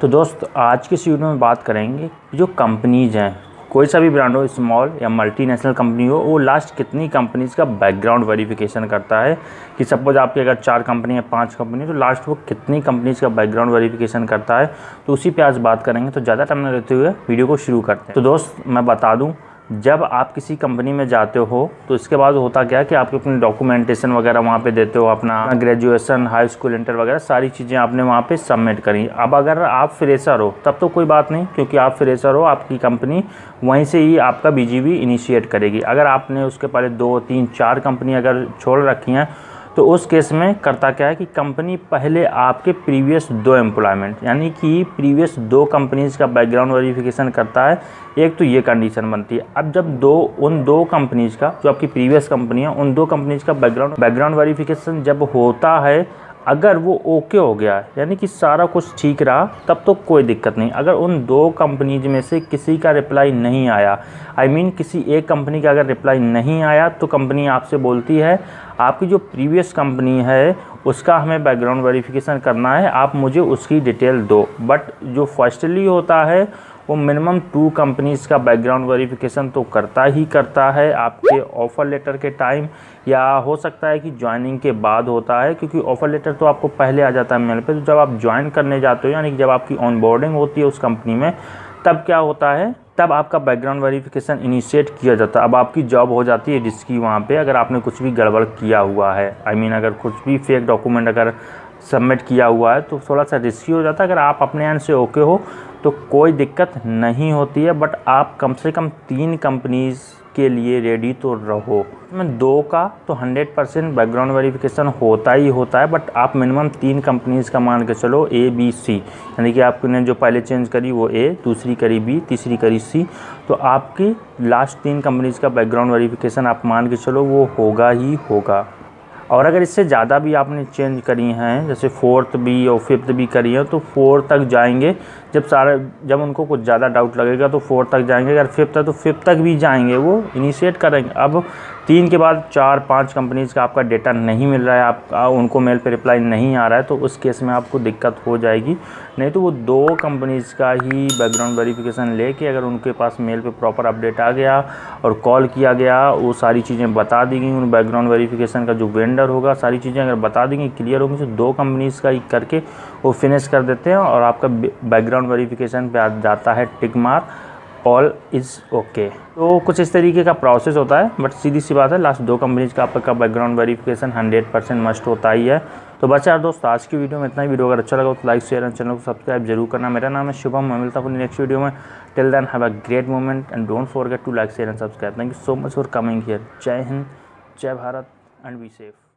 तो दोस्त, आज के इस वीडियो में बात करेंगे जो कंपनीज़ हैं। कोई सा भी ब्रांड हो स्मॉल या मल्टीनेशनल कंपनी हो, वो लास्ट कितनी कंपनीज़ का बैकग्राउंड वेरिफिकेशन करता है कि सपोज़ आपकी अगर चार कंपनी है पाँच कंपनी तो लास्ट वो कितनी कंपनीज़ का बैकग्राउंड वेरिफिकेशन करता है। तो उसी पे आज बात करेंगे तो ज़्यादा टाइम न लेते हुए वीडियो को शुरू करते हैं। तो दोस्त, मैं बता दूँ जब आप किसी कंपनी में जाते हो तो इसके बाद होता क्या कि आप अपनी डॉक्यूमेंटेशन वगैरह वहाँ पे देते हो, अपना ग्रेजुएशन हाई स्कूल इंटर वगैरह, सारी चीज़ें आपने वहाँ पे सबमिट करी। अब अगर आप फ्रेशर हो, तब तो कोई बात नहीं, क्योंकि आप फ्रेशर हो, आपकी कंपनी वहीं से ही आपका बीजीबी इनिशिएट करेगी। अगर आपने उसके पहले दो, तीन, चार कंपनी अगर छोड़ रखी हैं तो उस केस में करता क्या है कि कंपनी पहले आपके प्रीवियस दो एम्प्लॉयमेंट यानी कि प्रीवियस दो कंपनीज़ का बैकग्राउंड वेरिफिकेशन करता है। एक तो ये कंडीशन बनती है। अब जब दो, उन दो कंपनीज़ का, जो आपकी प्रीवियस कंपनी है, उन दो कंपनीज़ का बैकग्राउंड बैकग्राउंड वेरिफिकेशन जब होता है अगर वो ओके हो गया यानी कि सारा कुछ ठीक रहा तब तो कोई दिक्कत नहीं। अगर उन दो कंपनीज़ में से किसी का रिप्लाई नहीं आया आई I मीन mean, किसी एक कंपनी का अगर रिप्लाई नहीं आया तो कंपनी आपसे बोलती है आपकी जो प्रीवियस कंपनी है उसका हमें बैकग्राउंड वेरिफिकेशन करना है आप मुझे उसकी डिटेल दो। बट जो फर्स्टली होता है वो मिनिमम टू कंपनीज़ का बैकग्राउंड वेरिफिकेशन तो करता ही करता है। आपके ऑफ़र लेटर के टाइम या हो सकता है कि ज्वाइनिंग के बाद होता है क्योंकि ऑफ़र लेटर तो आपको पहले आ जाता है मेल पे। तो जब आप ज्वाइन करने जाते हो यानी कि जब आपकी ऑन बोर्डिंग होती है उस कंपनी में तब क्या होता है? तब आपका बैकग्राउंड वेरिफिकेशन इनिशिएट किया जाता है। अब आपकी जॉब हो जाती है रिस्की वहाँ पे अगर आपने कुछ भी गड़बड़ किया हुआ है। आई I मीन mean, अगर कुछ भी फेक डॉक्यूमेंट अगर सबमिट किया हुआ है तो थोड़ा सा रिस्की हो जाता है। अगर आप अपने एंड से ओके हो तो कोई दिक्कत नहीं होती है बट आप कम से कम तीन कंपनीज़ के लिए रेडी तो रहो। मैं दो का तो 100 परसेंट बैकग्राउंड वेरिफिकेशन होता ही होता है बट आप मिनिमम तीन कंपनीज़ का मान के चलो ए बी सी यानी कि आपने जो पहले चेंज करी वो ए दूसरी करी बी तीसरी करी सी तो आपकी लास्ट तीन कंपनीज़ का बैकग्राउंड वेरिफिकेशन आप मान के चलो, वो होगा ही होगा। और अगर इससे ज़्यादा भी आपने चेंज करी हैं, जैसे फोर्थ भी और फिफ्थ भी करी है तो फोर्थ तक जाएँगे। जब सारे, जब उनको कुछ ज़्यादा डाउट लगेगा तो फोर्थ तक जाएँगे। अगर फिफ्थ है तो फिफ्थ तक भी जाएँगे। वो इनिशिएट करेंगे। अब तीन के बाद चार, पाँच कंपनीज़ का आपका डेटा नहीं मिल रहा है आप उनको मेल पे रिप्लाई नहीं आ रहा है तो उस केस में आपको दिक्कत हो जाएगी। नहीं तो वो दो कंपनीज़ का ही बैकग्राउंड वेरिफिकेशन लेके अगर उनके पास मेल पे प्रॉपर अपडेट आ गया और कॉल किया गया, वो सारी चीज़ें बता दी गई, उन बैकग्राउंड वेरिफिकेशन का जो वेंडर होगा, सारी चीज़ें अगर बता देंगी क्लियर होंगी तो दो कंपनीज़ का ही करके वो फिनिश कर देते हैं और आपका बैकग्राउंड वेरिफिकेशन पर आ जाता है टिक ऑल इज़ ओके तो कुछ इस तरीके का प्रोसेस होता है बट सीधी सी बात है लास्ट दो कंपनीज़ का आपका background verification hundred percent must होता ही है। तो बच्चा यार दोस्त, आज की वीडियो में इतना ही। वीडियो अगर अच्छा लगा तो लाइक शेयर एंड चैनल को सब्सक्राइब ज़रूर करना। मेरा नाम है शुभम, मैं मिलता हूँ नेक्स्ट वीडियो में। Till then have a great moment and don't forget to like share and subscribe thank you so much for coming here जय हिंद, जय भारत एंड बी सेफ़